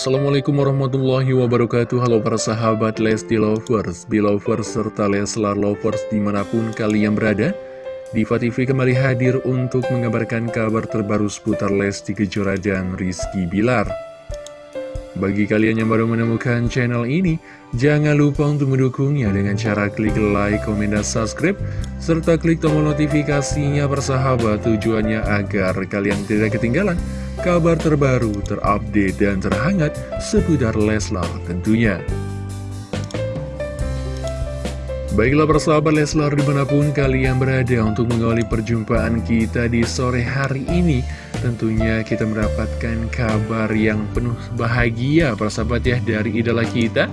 Assalamualaikum warahmatullahi wabarakatuh. Halo para sahabat Lesti Lovers, Belovers, serta Leslar Lovers di mana pun kalian berada. Diva TV kembali hadir untuk mengabarkan kabar terbaru seputar Lesti Kejora dan Rizky Bilar bagi kalian yang baru menemukan channel ini, jangan lupa untuk mendukungnya dengan cara klik like, komen, dan subscribe, serta klik tombol notifikasinya bersahabat tujuannya agar kalian tidak ketinggalan kabar terbaru, terupdate, dan terhangat seputar Leslar tentunya. Baiklah persahabat Leslar di mana pun kalian berada untuk mengawali perjumpaan kita di sore hari ini Tentunya kita mendapatkan kabar yang penuh bahagia persahabat ya dari idola kita.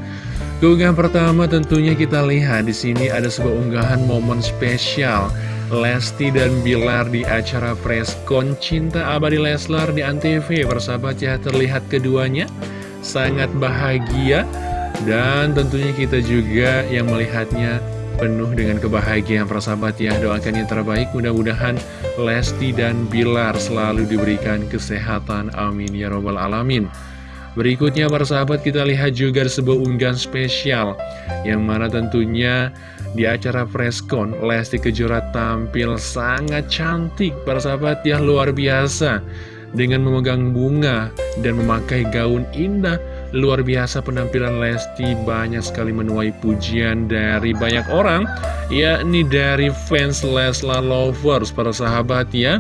Keunggahan pertama tentunya kita lihat di sini ada sebuah unggahan momen spesial. Lesti dan Bilar di acara Freskon Cinta Abadi Leslar di Antv persahabat ya terlihat keduanya sangat bahagia. Dan tentunya kita juga yang melihatnya penuh dengan kebahagiaan. Persahabat ya Doakan yang terbaik. Mudah-mudahan Lesti dan Bilar selalu diberikan kesehatan. Amin ya robbal alamin. Berikutnya persahabat kita lihat juga sebuah unggahan spesial Yang mana tentunya di acara Freskon Lesti Kejora tampil sangat cantik. Persahabat ya luar biasa. Dengan memegang bunga dan memakai gaun indah Luar biasa penampilan Lesti banyak sekali menuai pujian dari banyak orang Yakni dari fans Leslar Lovers para sahabat ya.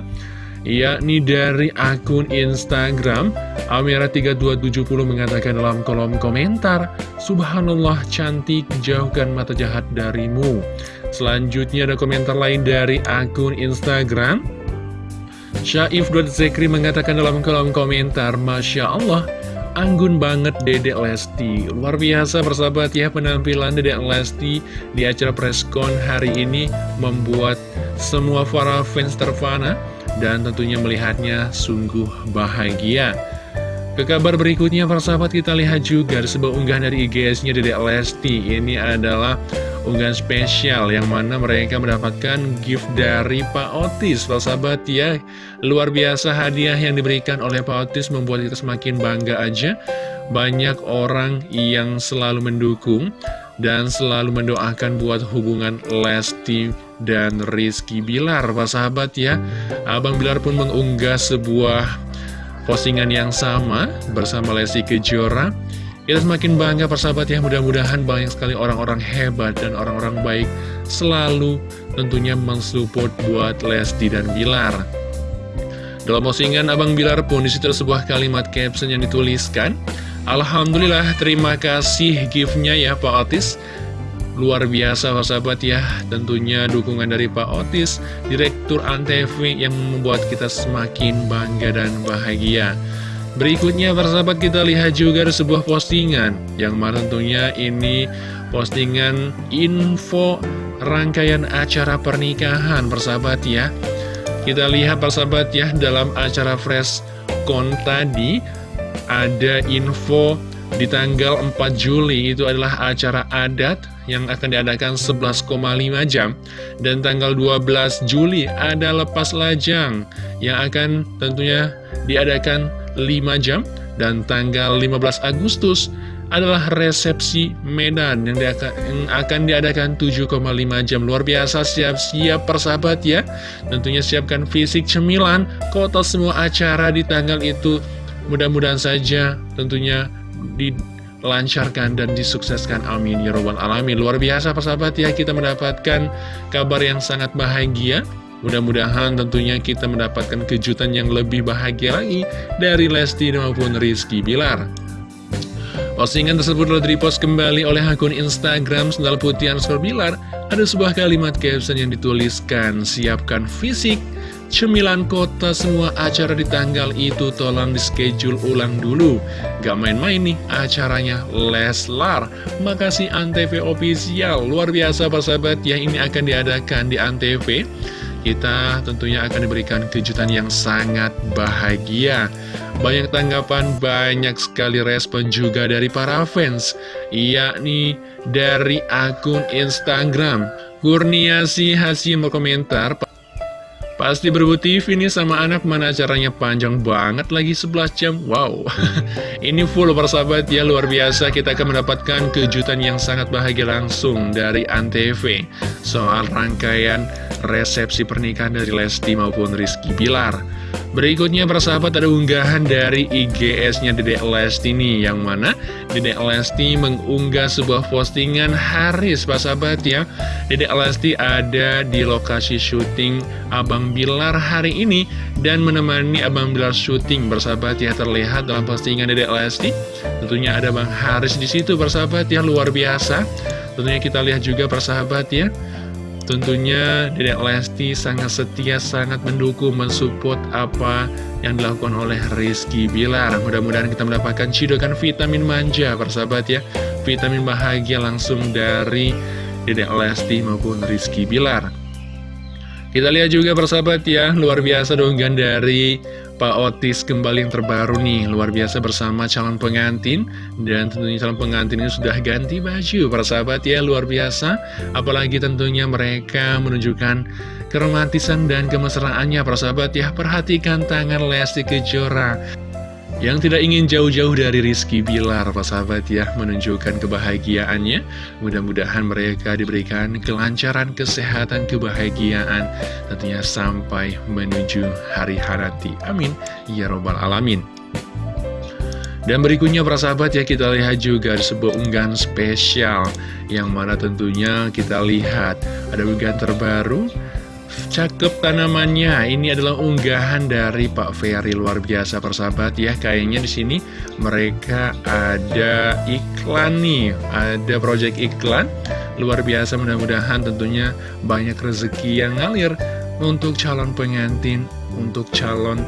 Yakni dari akun Instagram Amira3270 mengatakan dalam kolom komentar Subhanallah cantik jauhkan mata jahat darimu. Selanjutnya ada komentar lain dari akun Instagram Syaif.zekri mengatakan dalam kolom komentar Masya Allah anggun banget Dedek Lesti. Luar biasa persahabat ya penampilan Dedek Lesti di acara preskon hari ini membuat semua para fans terfana dan tentunya melihatnya sungguh bahagia ke kabar berikutnya, persahabat kita lihat juga sebuah unggahan dari IGS-nya Dedek Lesti. Ini adalah unggahan spesial yang mana mereka mendapatkan gift dari Pak Otis. Persahabat ya, luar biasa hadiah yang diberikan oleh Pak Otis membuat kita semakin bangga aja. Banyak orang yang selalu mendukung dan selalu mendoakan buat hubungan Lesti dan Rizky Bilar. Persahabat ya, Abang Bilar pun mengunggah sebuah postingan yang sama bersama Lesti Kejora. Kita semakin bangga persahabat ya. Mudah-mudahan banyak sekali orang-orang hebat dan orang-orang baik selalu tentunya mensupport buat Lesti dan Bilar. Dalam postingan Abang Bilar pun di situ sebuah kalimat caption yang dituliskan Alhamdulillah terima kasih giftnya ya Pak Otis Luar biasa sahabat ya. Tentunya dukungan dari Pak Otis Direktur Antv yang membuat kita semakin bangga dan bahagia. Berikutnya sahabat kita lihat juga ada sebuah postingan. Yang mana tentunya ini postingan info rangkaian acara pernikahan persahabat ya. Kita lihat persahabat ya dalam acara Fresh Con tadi Ada info di tanggal 4 Juli itu adalah acara adat yang akan diadakan 11,5 jam. Dan tanggal 12 Juli ada lepas lajang yang akan tentunya diadakan 5 jam. Dan tanggal 15 Agustus adalah resepsi Medan yang, yang akan diadakan 7,5 jam. Luar biasa siap-siap persahabat ya. Tentunya siapkan fisik cemilan Kota semua acara di tanggal itu. Mudah-mudahan saja tentunya dilancarkan dan disukseskan. Amin. Ya robbal alamin. Luar biasa persahabat ya. Kita mendapatkan kabar yang sangat bahagia. Mudah-mudahan tentunya kita mendapatkan kejutan yang lebih bahagia lagi dari Lesti maupun Rizky Bilar. Postingan tersebut telah dipost kembali oleh akun Instagram Sendal Putih Ansor Bilar. Ada sebuah kalimat caption yang dituliskan, siapkan fisik, Cemilan kota semua acara di tanggal itu tolong di schedule ulang dulu. Gak main-main nih acaranya Leslar. Makasih Antv Official. Luar biasa sahabat. Ya ini akan diadakan di Antv. Kita tentunya akan diberikan kejutan yang sangat bahagia. Banyak tanggapan, banyak sekali respon juga dari para fans Yakni dari akun Instagram. Kurniasi Hasim berkomentar Pasti berebut TV nih sama anak mana acaranya panjang banget lagi 11 jam. Wow. Ini full persahabat. Ya luar biasa. Kita akan mendapatkan kejutan yang sangat bahagia langsung dari Antv. Soal rangkaian resepsi pernikahan dari Lesti maupun Rizky Bilar Berikutnya persahabat ada unggahan dari IGS-nya Dedek Lesti nih Yang mana Dedek Lesti mengunggah sebuah postingan Haris persahabat ya. Dedek Lesti ada di lokasi syuting Abang Bilar hari ini Dan menemani Abang Bilar syuting persahabat ya. Terlihat dalam postingan Dedek Lesti Tentunya ada Bang Haris di situ persahabat ya. Luar biasa. Tentunya kita lihat juga persahabat ya Tentunya Dedek Lesti sangat setia, sangat mendukung, mensupport apa yang dilakukan oleh Rizky Bilar. Mudah-mudahan kita mendapatkan cidokan vitamin manja, persahabat ya. Vitamin bahagia langsung dari Dedek Lesti maupun Rizky Bilar. Kita lihat juga persahabat ya, luar biasa donggan dari Pak Otis kembali yang terbaru nih. Luar biasa bersama calon pengantin. Dan tentunya calon pengantin ini sudah ganti baju. Persahabat ya luar biasa. Apalagi tentunya mereka menunjukkan keromantisan dan kemesraannya. Persahabat ya perhatikan tangan Lesti Kejora yang tidak ingin jauh-jauh dari Rizky Bilar, Pak sahabat ya, menunjukkan kebahagiaannya. Mudah-mudahan mereka diberikan kelancaran, kesehatan, kebahagiaan, tentunya sampai menuju hari harati. Amin. Ya Robbal Alamin. Dan berikutnya para sahabat ya kita lihat juga ada sebuah unggahan spesial Yang mana tentunya kita lihat ada unggahan terbaru Cakep tanamannya. Ini adalah unggahan dari Pak Ferry luar biasa persahabat ya. Kayaknya di sini mereka ada iklan nih, ada project iklan luar biasa. Mudah-mudahan tentunya banyak rezeki yang ngalir untuk calon pengantin, untuk calon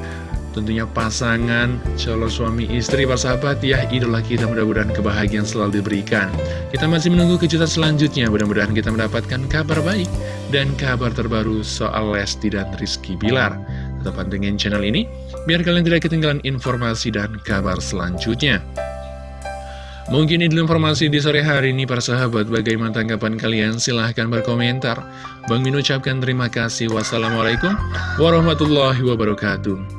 tentunya pasangan, calon suami istri, persahabat ya, idola kita mudah-mudahan kebahagiaan selalu diberikan. Kita masih menunggu kejutan selanjutnya, mudah-mudahan kita mendapatkan kabar baik dan kabar terbaru soal Lesti dan Rizky Bilar. Tetap pantengin channel ini, biar kalian tidak ketinggalan informasi dan kabar selanjutnya. Mungkin ini informasi di sore hari ini para sahabat Bagaimana tanggapan kalian? Silahkan berkomentar Bang Min ucapkan terima kasih Wassalamualaikum warahmatullahi wabarakatuh